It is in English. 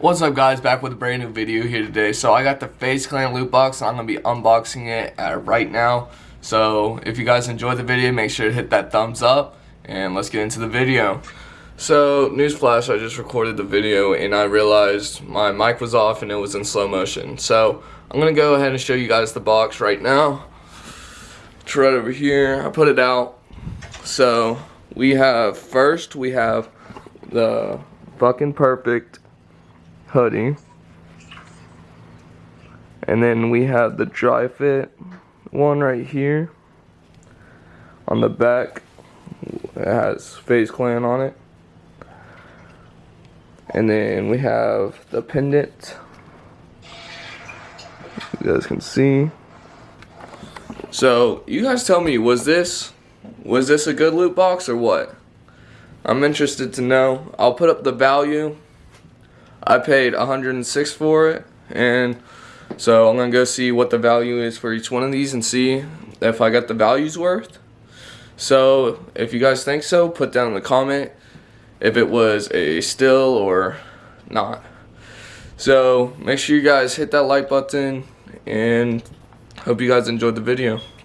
What's up guys, back with a brand new video here today. So I got the FaZe Clan loot box and I'm going to be unboxing it uh, right now. So if you guys enjoyed the video, make sure to hit that thumbs up and let's get into the video. So newsflash, I just recorded the video and I realized my mic was off and it was in slow motion. So I'm going to go ahead and show you guys the box right now. It's right over here. I put it out. So we have, first we have the fucking perfect hoodie. And then we have the dry fit one right here. On the back, it has FaZe Clan on it. And then we have the pendant. You guys can see. So, you guys tell me, was this was this a good loot box or what? I'm interested to know. I'll put up the value I paid 106 for it and so I'm gonna go see what the value is for each one of these and see if I got the values worth. So if you guys think so put down in the comment if it was a still or not. So make sure you guys hit that like button and hope you guys enjoyed the video